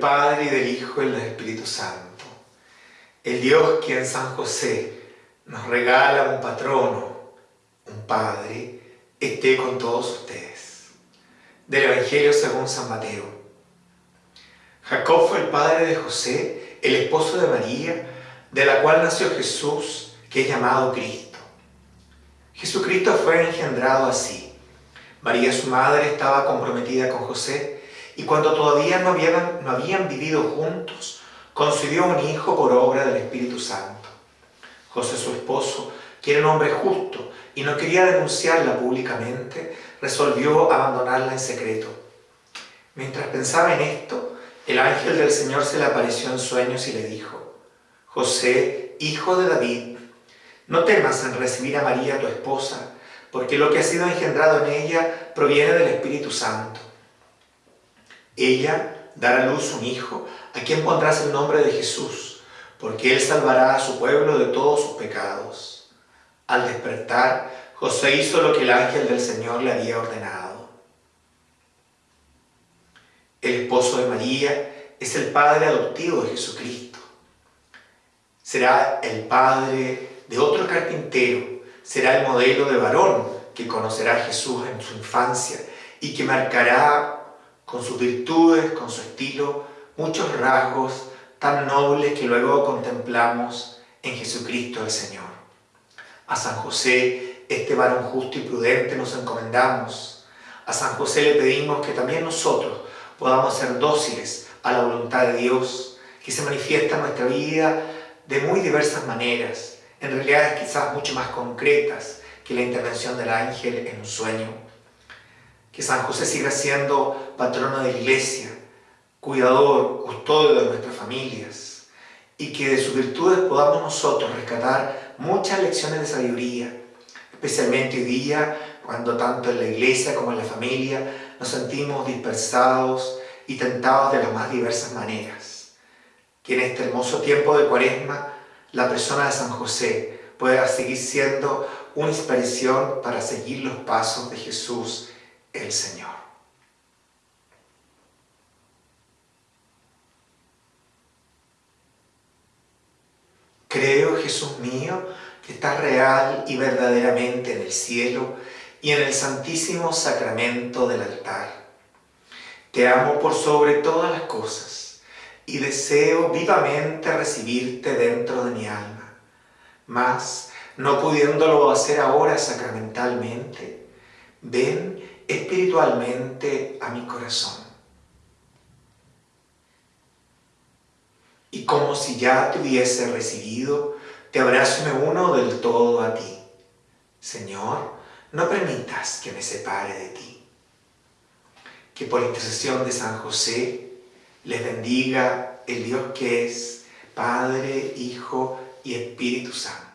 Padre y del Hijo y del Espíritu Santo. El Dios que en San José nos regala un patrono, un Padre, esté con todos ustedes. Del Evangelio según San Mateo. Jacob fue el padre de José, el esposo de María, de la cual nació Jesús, que es llamado Cristo. Jesucristo fue engendrado así. María su madre estaba comprometida con José y cuando todavía no habían, no habían vivido juntos, concibió un hijo por obra del Espíritu Santo. José su esposo, que era un hombre justo y no quería denunciarla públicamente, resolvió abandonarla en secreto. Mientras pensaba en esto, el ángel del Señor se le apareció en sueños y le dijo, José, hijo de David, no temas en recibir a María tu esposa, porque lo que ha sido engendrado en ella proviene del Espíritu Santo. Ella dará a luz un hijo, a quien pondrás el nombre de Jesús, porque él salvará a su pueblo de todos sus pecados. Al despertar, José hizo lo que el ángel del Señor le había ordenado. El esposo de María es el padre adoptivo de Jesucristo. Será el padre de otro carpintero será el modelo de varón que conocerá a Jesús en su infancia y que marcará con sus virtudes, con su estilo, muchos rasgos tan nobles que luego contemplamos en Jesucristo el Señor. A San José, este varón justo y prudente, nos encomendamos. A San José le pedimos que también nosotros podamos ser dóciles a la voluntad de Dios, que se manifiesta en nuestra vida de muy diversas maneras, en realidad quizás mucho más concretas que la intervención del ángel en un sueño. Que San José siga siendo patrono de la iglesia, cuidador, custodio de nuestras familias y que de sus virtudes podamos nosotros rescatar muchas lecciones de sabiduría, especialmente hoy día cuando tanto en la iglesia como en la familia nos sentimos dispersados y tentados de las más diversas maneras. Que en este hermoso tiempo de cuaresma la persona de San José pueda seguir siendo una inspiración para seguir los pasos de Jesús el Señor. Creo, Jesús mío, que estás real y verdaderamente en el cielo y en el santísimo sacramento del altar. Te amo por sobre todas las cosas y deseo vivamente recibirte dentro de mi alma. Mas, no pudiéndolo hacer ahora sacramentalmente, ven espiritualmente a mi corazón. Y como si ya te hubiese recibido, te abrazo me uno del todo a ti. Señor, no permitas que me separe de ti. Que por intercesión de San José, les bendiga el Dios que es Padre, Hijo y Espíritu Santo.